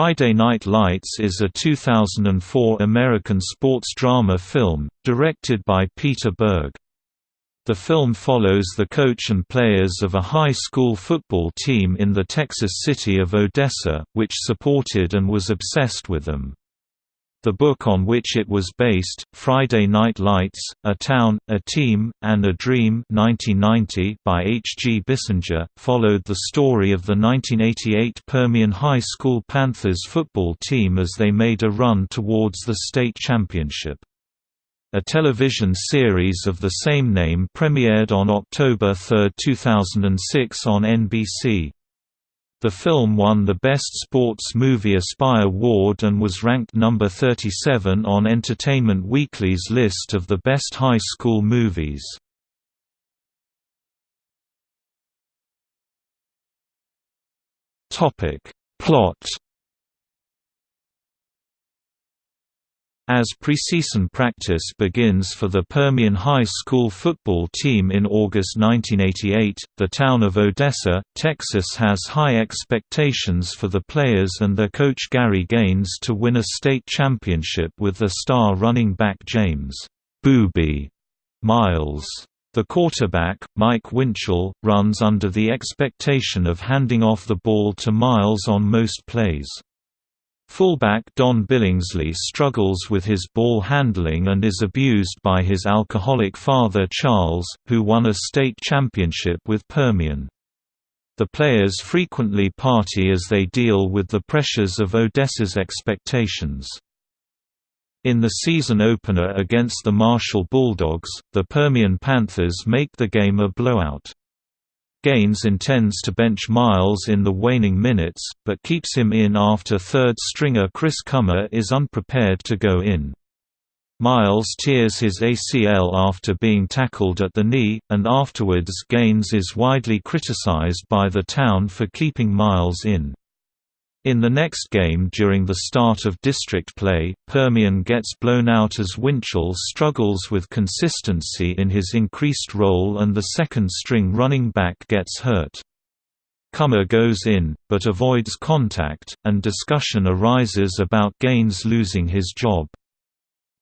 Friday Night Lights is a 2004 American sports drama film, directed by Peter Berg. The film follows the coach and players of a high school football team in the Texas city of Odessa, which supported and was obsessed with them. The book on which it was based, Friday Night Lights, A Town, A Team, and a Dream 1990 by H. G. Bissinger, followed the story of the 1988 Permian High School Panthers football team as they made a run towards the state championship. A television series of the same name premiered on October 3, 2006 on NBC. The film won the Best Sports Movie ESPY Award and was ranked number 37 on Entertainment Weekly's list of the best high school movies. Plot As preseason practice begins for the Permian High School football team in August 1988, the town of Odessa, Texas has high expectations for the players and their coach Gary Gaines to win a state championship with the star running back James Boobie Miles. The quarterback, Mike Winchell, runs under the expectation of handing off the ball to Miles on most plays. Fullback Don Billingsley struggles with his ball handling and is abused by his alcoholic father Charles, who won a state championship with Permian. The players frequently party as they deal with the pressures of Odessa's expectations. In the season opener against the Marshall Bulldogs, the Permian Panthers make the game a blowout. Gaines intends to bench Miles in the waning minutes, but keeps him in after third-stringer Chris Cummer is unprepared to go in. Miles tears his ACL after being tackled at the knee, and afterwards Gaines is widely criticized by the town for keeping Miles in. In the next game during the start of district play, Permian gets blown out as Winchell struggles with consistency in his increased role and the second-string running back gets hurt. Cummer goes in, but avoids contact, and discussion arises about Gaines losing his job.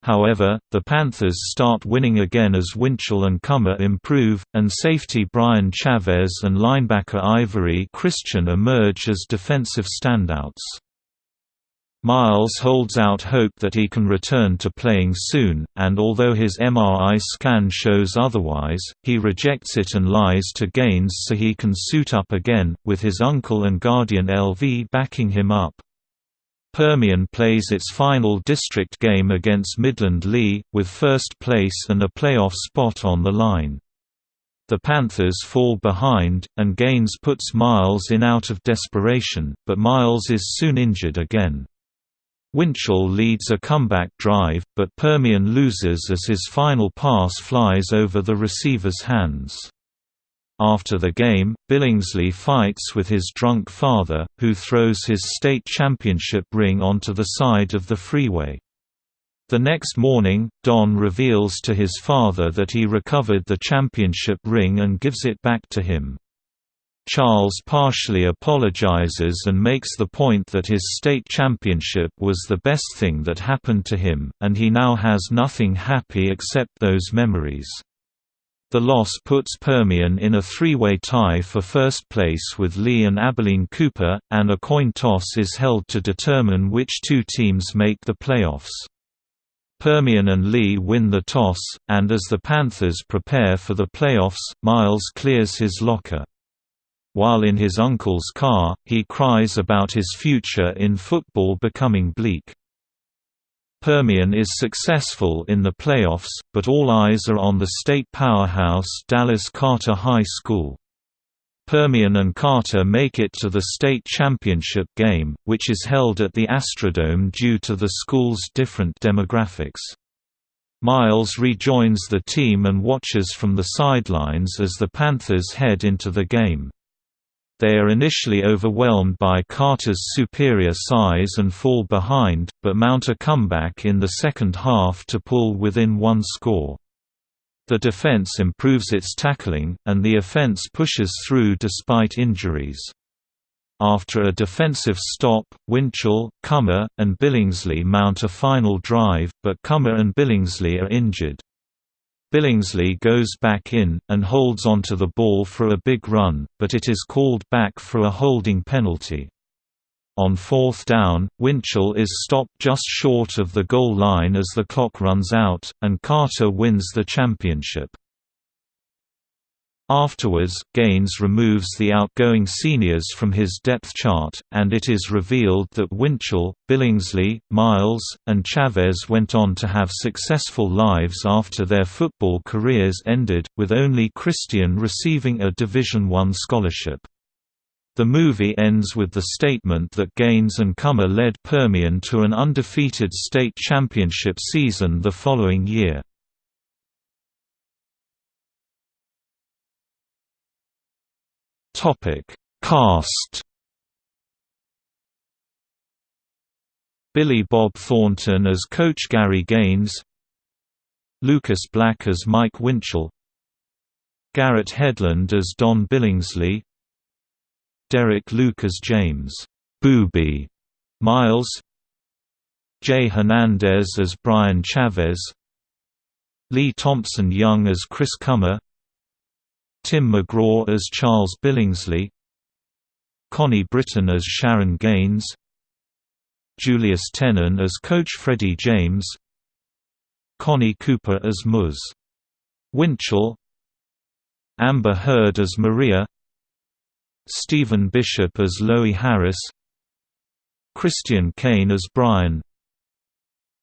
However, the Panthers start winning again as Winchell and Cummer improve, and safety Brian Chavez and linebacker Ivory Christian emerge as defensive standouts. Miles holds out hope that he can return to playing soon, and although his MRI scan shows otherwise, he rejects it and lies to Gaines so he can suit up again, with his uncle and guardian LV backing him up. Permian plays its final district game against Midland Lee, with first place and a playoff spot on the line. The Panthers fall behind, and Gaines puts Miles in out of desperation, but Miles is soon injured again. Winchell leads a comeback drive, but Permian loses as his final pass flies over the receiver's hands. After the game, Billingsley fights with his drunk father, who throws his state championship ring onto the side of the freeway. The next morning, Don reveals to his father that he recovered the championship ring and gives it back to him. Charles partially apologizes and makes the point that his state championship was the best thing that happened to him, and he now has nothing happy except those memories. The loss puts Permian in a three-way tie for first place with Lee and Abilene Cooper, and a coin toss is held to determine which two teams make the playoffs. Permian and Lee win the toss, and as the Panthers prepare for the playoffs, Miles clears his locker. While in his uncle's car, he cries about his future in football becoming bleak. Permian is successful in the playoffs, but all eyes are on the state powerhouse Dallas Carter High School. Permian and Carter make it to the state championship game, which is held at the Astrodome due to the school's different demographics. Miles rejoins the team and watches from the sidelines as the Panthers head into the game. They are initially overwhelmed by Carter's superior size and fall behind, but mount a comeback in the second half to pull within one score. The defense improves its tackling, and the offense pushes through despite injuries. After a defensive stop, Winchell, Cummer, and Billingsley mount a final drive, but Cummer and Billingsley are injured. Billingsley goes back in, and holds onto the ball for a big run, but it is called back for a holding penalty. On fourth down, Winchell is stopped just short of the goal line as the clock runs out, and Carter wins the championship. Afterwards, Gaines removes the outgoing seniors from his depth chart, and it is revealed that Winchell, Billingsley, Miles, and Chavez went on to have successful lives after their football careers ended, with only Christian receiving a Division I scholarship. The movie ends with the statement that Gaines and Cummer led Permian to an undefeated state championship season the following year. Topic: Cast. Billy Bob Thornton as Coach Gary Gaines, Lucas Black as Mike Winchell, Garrett Hedlund as Don Billingsley, Derek Luke as James Boobie Miles, Jay Hernandez as Brian Chavez, Lee Thompson Young as Chris Cummer, Tim McGraw as Charles Billingsley Connie Britton as Sharon Gaines Julius Tennon as Coach Freddie James Connie Cooper as Muz. Winchell Amber Heard as Maria Stephen Bishop as Loie Harris Christian Kane as Brian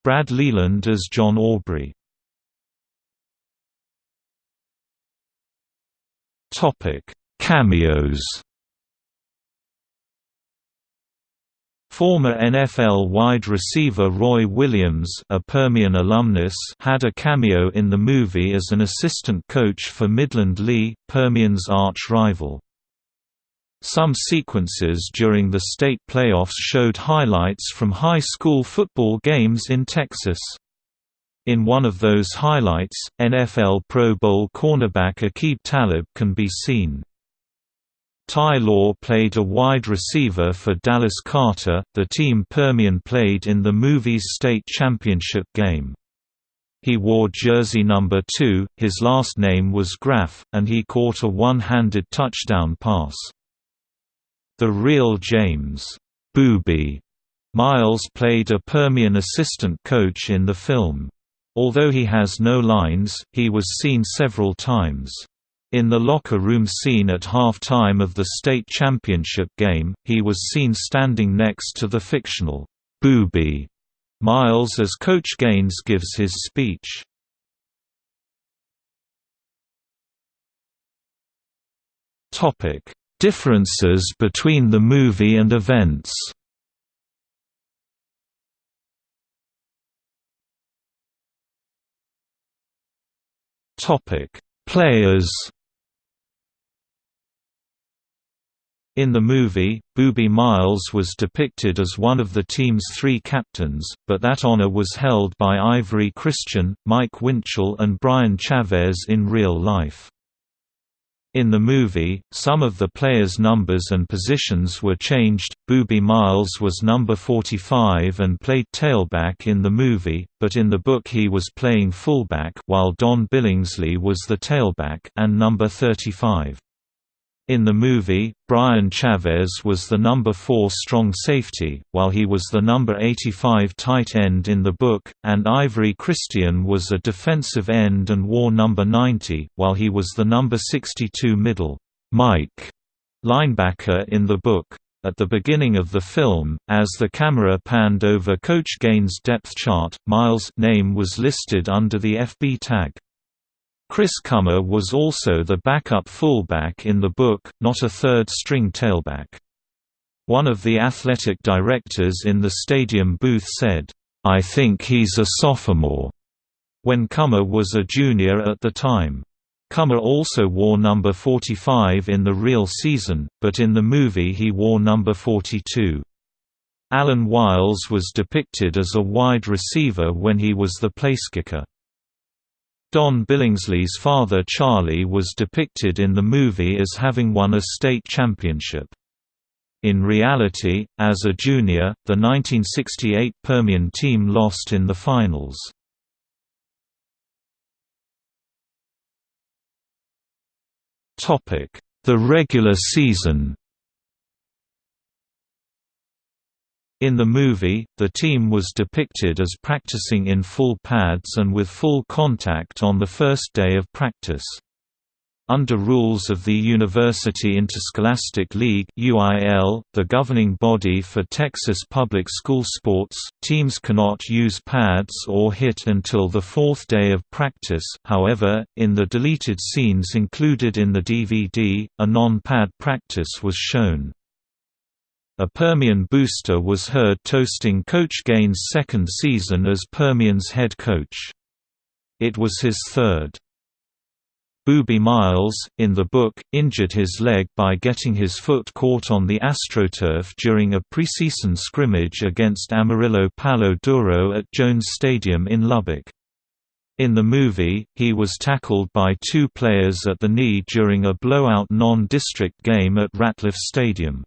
Brad Leland as John Aubrey Topic: Cameos. Former NFL wide receiver Roy Williams, a Permian alumnus, had a cameo in the movie as an assistant coach for Midland Lee, Permian's arch rival. Some sequences during the state playoffs showed highlights from high school football games in Texas. In one of those highlights, NFL Pro Bowl cornerback Aqib Talib can be seen. Ty Law played a wide receiver for Dallas Carter, the team Permian played in the movie's state championship game. He wore jersey number 2, his last name was Graff, and he caught a one-handed touchdown pass. The real James Boobie Miles played a Permian assistant coach in the film. Although he has no lines, he was seen several times. In the locker room scene at half-time of the state championship game, he was seen standing next to the fictional, Boobie, Miles as Coach Gaines gives his speech. Topic: Differences between the movie and events Topic: Players. In the movie, Boobie Miles was depicted as one of the team's three captains, but that honor was held by Ivory Christian, Mike Winchell and Brian Chavez in real life. In the movie, some of the players' numbers and positions were changed. Boobie Miles was number 45 and played tailback in the movie, but in the book he was playing fullback while Don Billingsley was the tailback and number 35. In the movie, Brian Chavez was the number 4 strong safety, while he was the number 85 tight end in the book, and Ivory Christian was a defensive end and wore number 90, while he was the number 62 middle Mike linebacker in the book. At the beginning of the film, as the camera panned over Coach Gaines' depth chart, Miles' name was listed under the FB tag. Chris Cummer was also the backup fullback in the book, not a third-string tailback. One of the athletic directors in the stadium booth said, "'I think he's a sophomore' when Cummer was a junior at the time. Cummer also wore number 45 in the real season, but in the movie he wore number 42. Alan Wiles was depicted as a wide receiver when he was the placekicker. Don Billingsley's father Charlie was depicted in the movie as having won a state championship. In reality, as a junior, the 1968 Permian team lost in the finals. The regular season In the movie, the team was depicted as practicing in full pads and with full contact on the first day of practice. Under rules of the University Interscholastic League (UIL), the governing body for Texas public school sports, teams cannot use pads or hit until the fourth day of practice. However, in the deleted scenes included in the DVD, a non-pad practice was shown. A Permian booster was heard toasting Coach Gaines' second season as Permian's head coach. It was his third. Boobie Miles, in the book, injured his leg by getting his foot caught on the AstroTurf during a preseason scrimmage against Amarillo Palo Duro at Jones Stadium in Lubbock. In the movie, he was tackled by two players at the knee during a blowout non-district game at Ratliff Stadium.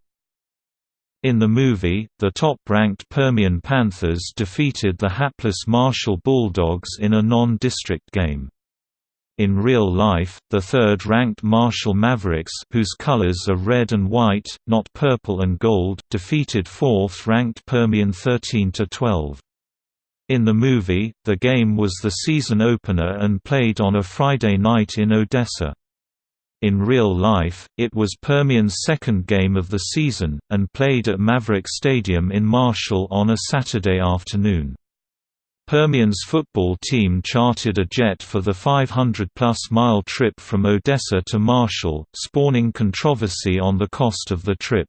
In the movie, the top-ranked Permian Panthers defeated the hapless Marshall Bulldogs in a non-district game. In real life, the third-ranked Marshall Mavericks whose colors are red and white, not purple and gold defeated fourth-ranked Permian 13–12. In the movie, the game was the season opener and played on a Friday night in Odessa. In real life, it was Permian's second game of the season, and played at Maverick Stadium in Marshall on a Saturday afternoon. Permian's football team chartered a jet for the 500-plus mile trip from Odessa to Marshall, spawning controversy on the cost of the trip.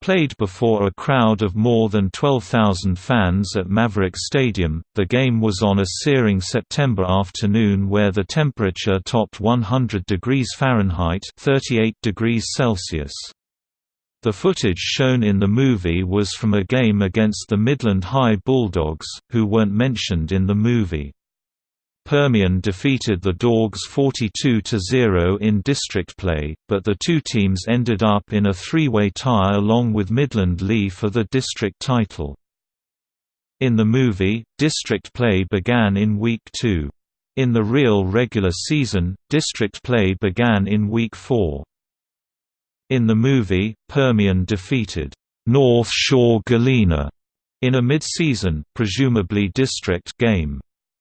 Played before a crowd of more than 12,000 fans at Maverick Stadium, the game was on a searing September afternoon where the temperature topped 100 degrees Fahrenheit 38 degrees Celsius. The footage shown in the movie was from a game against the Midland High Bulldogs, who weren't mentioned in the movie. Permian defeated the Dogs 42–0 in district play, but the two teams ended up in a three-way tie along with Midland Lee for the district title. In the movie, district play began in Week 2. In the real regular season, district play began in Week 4. In the movie, Permian defeated North Shore Galena in a mid-season, presumably district game.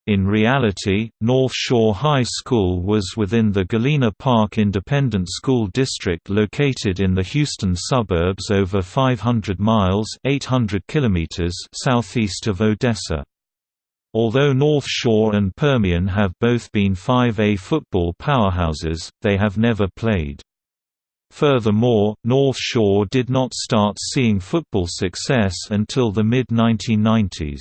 In reality, North Shore High School was within the Galena Park Independent School District located in the Houston suburbs over 500 miles 800 kilometers southeast of Odessa. Although North Shore and Permian have both been 5A football powerhouses, they have never played. Furthermore, North Shore did not start seeing football success until the mid-1990s.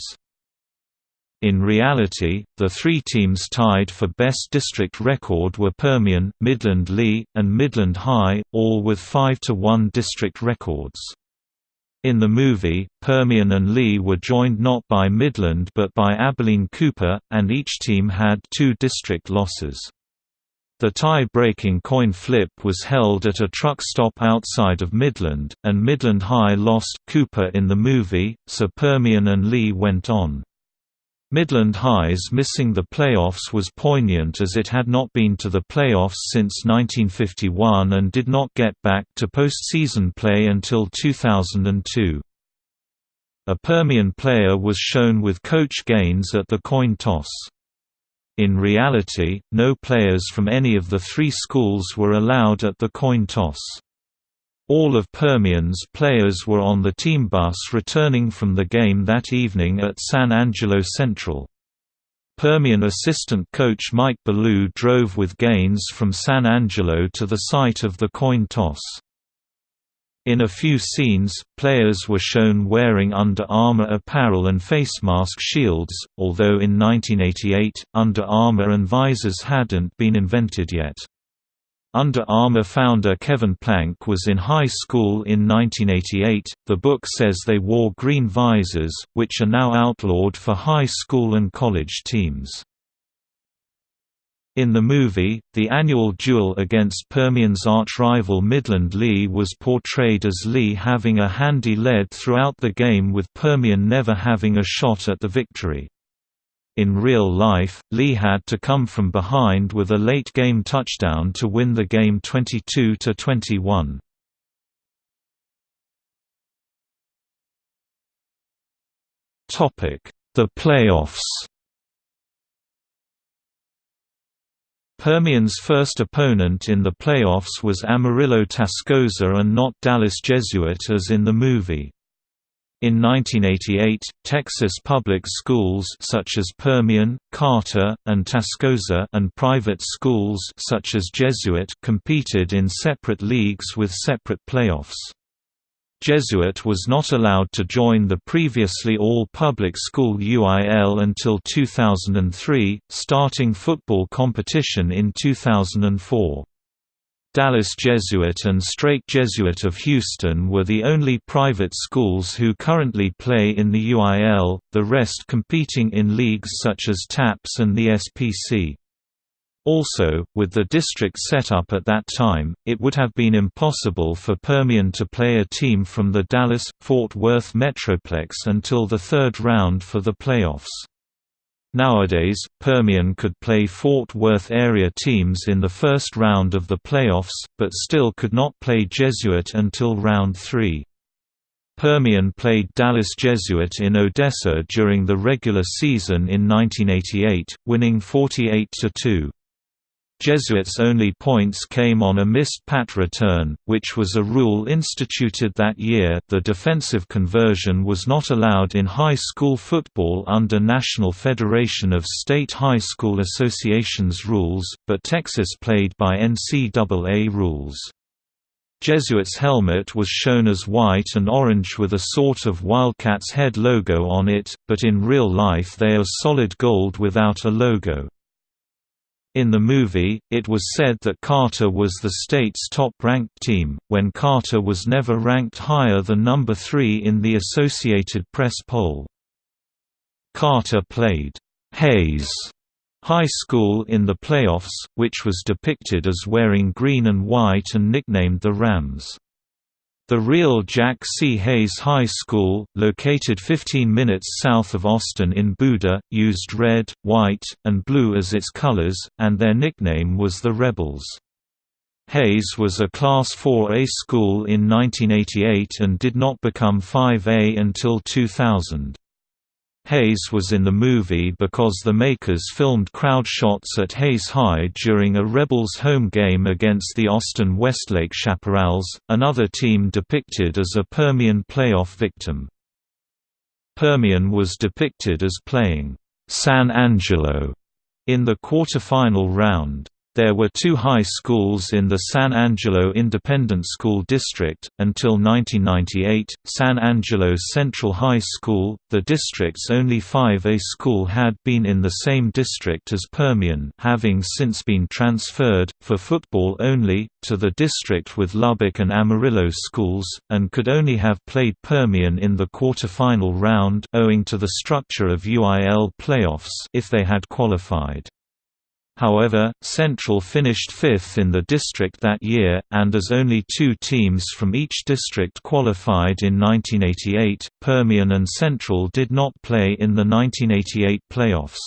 In reality, the three teams tied for best district record were Permian, Midland Lee, and Midland High, all with 5–1 district records. In the movie, Permian and Lee were joined not by Midland but by Abilene Cooper, and each team had two district losses. The tie-breaking coin flip was held at a truck stop outside of Midland, and Midland High lost Cooper in the movie, so Permian and Lee went on. Midland High's missing the playoffs was poignant as it had not been to the playoffs since 1951 and did not get back to postseason play until 2002. A Permian player was shown with Coach Gaines at the coin toss. In reality, no players from any of the three schools were allowed at the coin toss. All of Permian's players were on the team bus returning from the game that evening at San Angelo Central. Permian assistant coach Mike Ballou drove with Gaines from San Angelo to the site of the coin toss. In a few scenes, players were shown wearing Under Armour apparel and face mask shields, although in 1988, Under Armour and visors hadn't been invented yet. Under Armour founder Kevin Plank was in high school in 1988. The book says they wore green visors, which are now outlawed for high school and college teams. In the movie, the annual duel against Permian's arch-rival Midland Lee was portrayed as Lee having a handy lead throughout the game with Permian never having a shot at the victory. In real life, Lee had to come from behind with a late-game touchdown to win the game 22–21. The playoffs Permian's first opponent in the playoffs was Amarillo Tascosa and not Dallas Jesuit as in the movie. In 1988, Texas public schools such as Permian, Carter, and Tascosa and private schools such as Jesuit competed in separate leagues with separate playoffs. Jesuit was not allowed to join the previously all-public school UIL until 2003, starting football competition in 2004. Dallas Jesuit and Strake Jesuit of Houston were the only private schools who currently play in the UIL, the rest competing in leagues such as TAPS and the SPC. Also, with the district set up at that time, it would have been impossible for Permian to play a team from the Dallas-Fort Worth Metroplex until the third round for the playoffs. Nowadays, Permian could play Fort Worth area teams in the first round of the playoffs, but still could not play Jesuit until round 3. Permian played Dallas Jesuit in Odessa during the regular season in 1988, winning 48–2. Jesuits' only points came on a missed pat return, which was a rule instituted that year the defensive conversion was not allowed in high school football under National Federation of State High School Associations rules, but Texas played by NCAA rules. Jesuits' helmet was shown as white and orange with a sort of Wildcats head logo on it, but in real life they are solid gold without a logo. In the movie, it was said that Carter was the state's top-ranked team, when Carter was never ranked higher than number 3 in the Associated Press poll. Carter played Hays High School in the playoffs, which was depicted as wearing green and white and nicknamed the Rams. The real Jack C. Hays High School, located 15 minutes south of Austin in Buda, used red, white, and blue as its colors, and their nickname was the Rebels. Hays was a Class 4A school in 1988 and did not become 5A until 2000. Hays was in the movie because the makers filmed crowd shots at Hays High during a Rebels home game against the Austin Westlake Chaparrals, another team depicted as a Permian playoff victim. Permian was depicted as playing San Angelo in the quarterfinal round. There were two high schools in the San Angelo Independent School District. Until 1998, San Angelo Central High School, the district's only 5A school, had been in the same district as Permian, having since been transferred, for football only, to the district with Lubbock and Amarillo schools, and could only have played Permian in the quarterfinal round owing to the structure of UIL playoffs if they had qualified. However, Central finished fifth in the district that year, and as only two teams from each district qualified in 1988, Permian and Central did not play in the 1988 playoffs.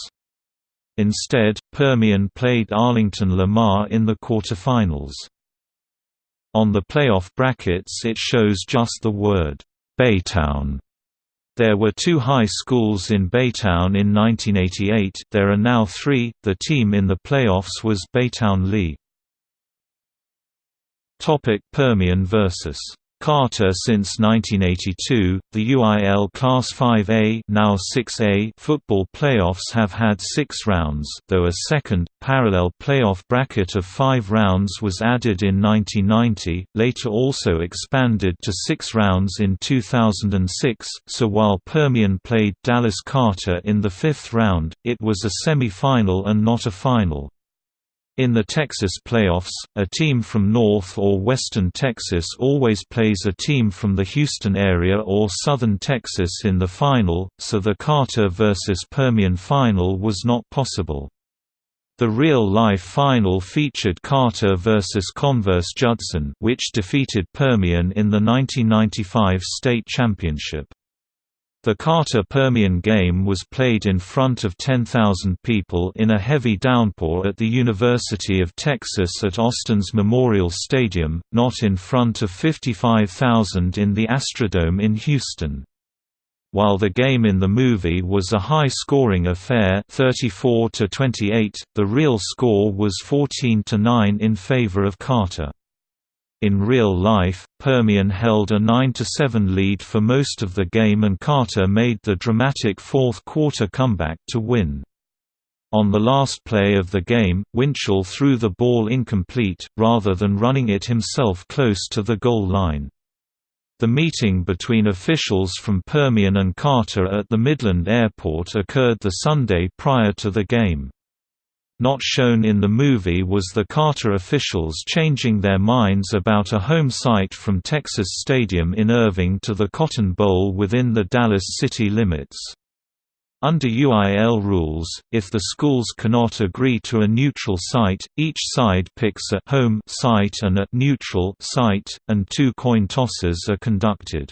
Instead, Permian played Arlington Lamar in the quarterfinals. On the playoff brackets it shows just the word, Baytown there were two high schools in Baytown in 1988 there are now three, the team in the playoffs was Baytown Lee. Permian vs. Carter since 1982, the UIL Class 5A now 6A football playoffs have had six rounds, though a second, parallel playoff bracket of five rounds was added in 1990, later also expanded to six rounds in 2006, so while Permian played Dallas Carter in the fifth round, it was a semi-final and not a final. In the Texas playoffs, a team from North or Western Texas always plays a team from the Houston area or Southern Texas in the final, so the Carter versus Permian final was not possible. The real-life final featured Carter versus Converse Judson which defeated Permian in the 1995 state championship. The Carter-Permian game was played in front of 10,000 people in a heavy downpour at the University of Texas at Austin's Memorial Stadium, not in front of 55,000 in the Astrodome in Houston. While the game in the movie was a high-scoring affair 34 to 28, the real score was 14 to 9 in favor of Carter. In real life, Permian held a 9–7 lead for most of the game and Carter made the dramatic fourth-quarter comeback to win. On the last play of the game, Winchell threw the ball incomplete, rather than running it himself close to the goal line. The meeting between officials from Permian and Carter at the Midland Airport occurred the Sunday prior to the game. Not shown in the movie was the Carter officials changing their minds about a home site from Texas Stadium in Irving to the Cotton Bowl within the Dallas city limits. Under UIL rules, if the schools cannot agree to a neutral site, each side picks a home site and a neutral site, and two coin tosses are conducted.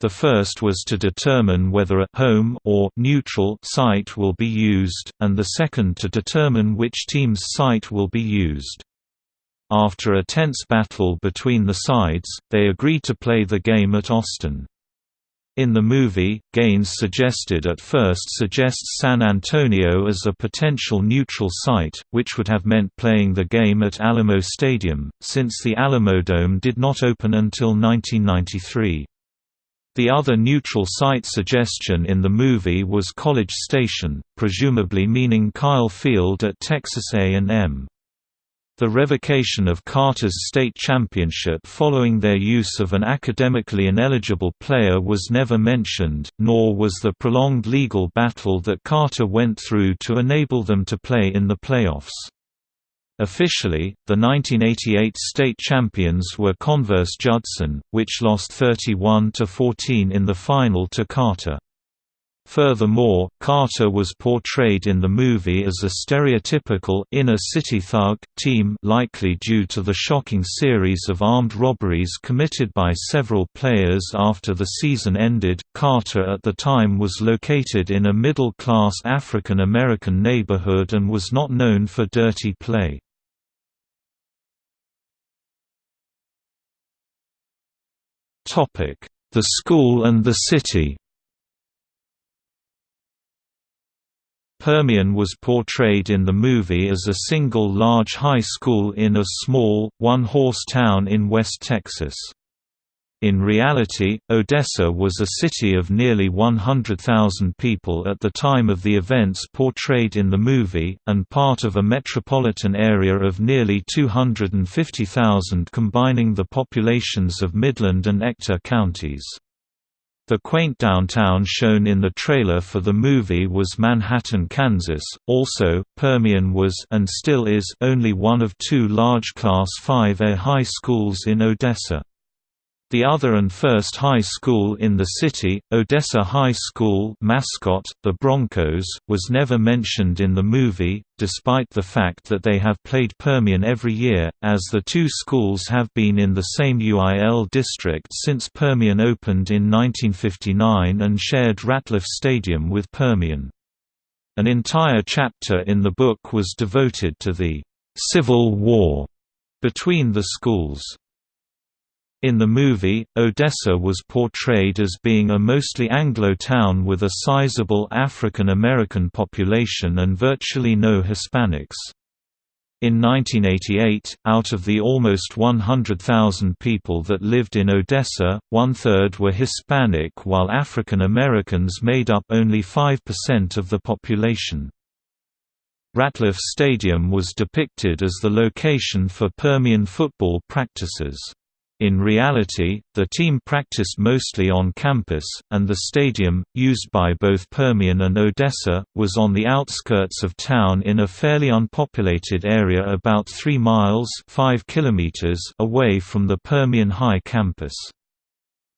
The first was to determine whether a home or neutral site will be used, and the second to determine which team's site will be used. After a tense battle between the sides, they agreed to play the game at Austin. In the movie, Gaines suggested at first suggests San Antonio as a potential neutral site, which would have meant playing the game at Alamo Stadium, since the Alamodome did not open until 1993. The other neutral site suggestion in the movie was College Station, presumably meaning Kyle Field at Texas A&M. The revocation of Carter's state championship following their use of an academically ineligible player was never mentioned, nor was the prolonged legal battle that Carter went through to enable them to play in the playoffs. Officially, the 1988 state champions were Converse Judson, which lost 31–14 in the final to Carter. Furthermore, Carter was portrayed in the movie as a stereotypical inner-city thug team likely due to the shocking series of armed robberies committed by several players after the season ended. Carter at the time was located in a middle-class African American neighborhood and was not known for dirty play. The school and the city Permian was portrayed in the movie as a single large high school in a small, one-horse town in West Texas. In reality, Odessa was a city of nearly 100,000 people at the time of the events portrayed in the movie, and part of a metropolitan area of nearly 250,000 combining the populations of Midland and Ector counties. The quaint downtown shown in the trailer for the movie was Manhattan, Kansas. Also, Permian was and still is only one of two large Class 5A high schools in Odessa. The other and first high school in the city, Odessa High School mascot, the Broncos, was never mentioned in the movie, despite the fact that they have played Permian every year, as the two schools have been in the same UIL district since Permian opened in 1959 and shared Ratliff Stadium with Permian. An entire chapter in the book was devoted to the «Civil War» between the schools. In the movie, Odessa was portrayed as being a mostly Anglo town with a sizable African American population and virtually no Hispanics. In 1988, out of the almost 100,000 people that lived in Odessa, one-third were Hispanic while African Americans made up only 5% of the population. Ratliff Stadium was depicted as the location for Permian football practices. In reality, the team practiced mostly on campus, and the stadium, used by both Permian and Odessa, was on the outskirts of town in a fairly unpopulated area about 3 miles 5 kilometers away from the Permian High campus.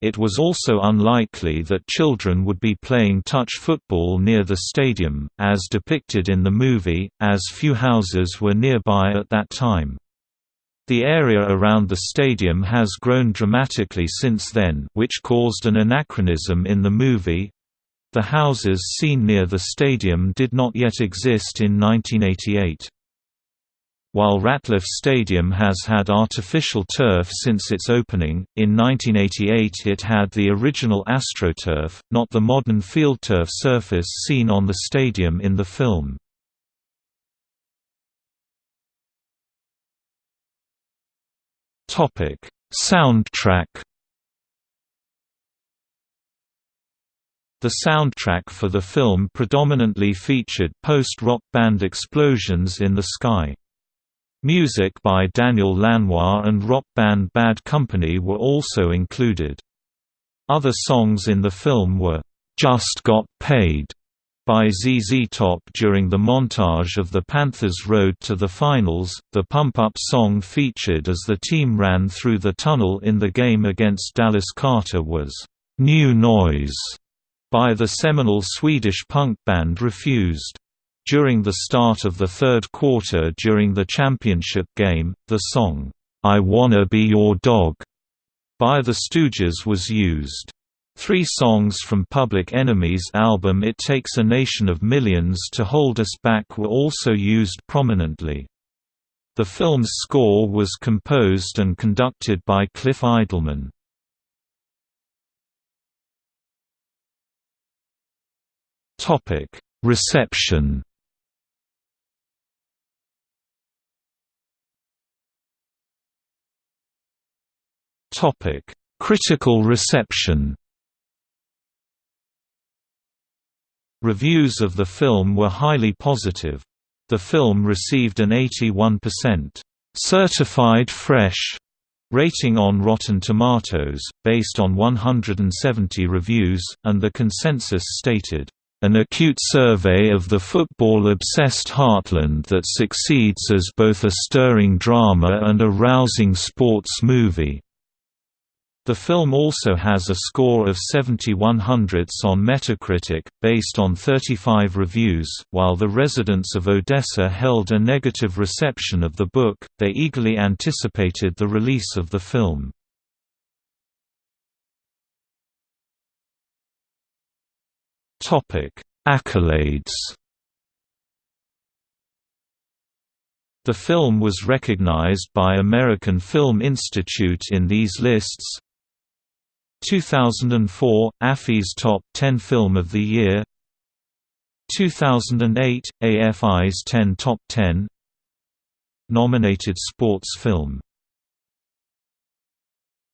It was also unlikely that children would be playing touch football near the stadium, as depicted in the movie, as few houses were nearby at that time. The area around the stadium has grown dramatically since then which caused an anachronism in the movie. The houses seen near the stadium did not yet exist in 1988. While Ratliff Stadium has had artificial turf since its opening, in 1988 it had the original AstroTurf, not the modern FieldTurf surface seen on the stadium in the film. Soundtrack The soundtrack for the film predominantly featured post-rock band Explosions in the Sky. Music by Daniel Lanois and rock band Bad Company were also included. Other songs in the film were, "'Just Got Paid' by ZZ Top during the montage of the Panthers' road to the finals. The Pump Up song featured as the team ran through the tunnel in the game against Dallas Carter was New Noise by the seminal Swedish punk band Refused. During the start of the third quarter during the championship game, the song, "'I Wanna Be Your Dog' by the Stooges was used. Three songs from Public Enemy's album It Takes a Nation of Millions to Hold Us Back were also used prominently. The film's score was composed and conducted by Cliff Eidelman. Reception Critical reception. Reviews of the film were highly positive. The film received an 81% certified fresh rating on Rotten Tomatoes, based on 170 reviews, and the consensus stated, "...an acute survey of the football-obsessed heartland that succeeds as both a stirring drama and a rousing sports movie." The film also has a score of 71 hundredths on Metacritic, based on 35 reviews. While the residents of Odessa held a negative reception of the book, they eagerly anticipated the release of the film. Topic: Accolades. The film was recognized by American Film Institute in these lists 2004 AFI's Top 10 Film of the Year. 2008 AFI's 10 Top 10 Nominated Sports Film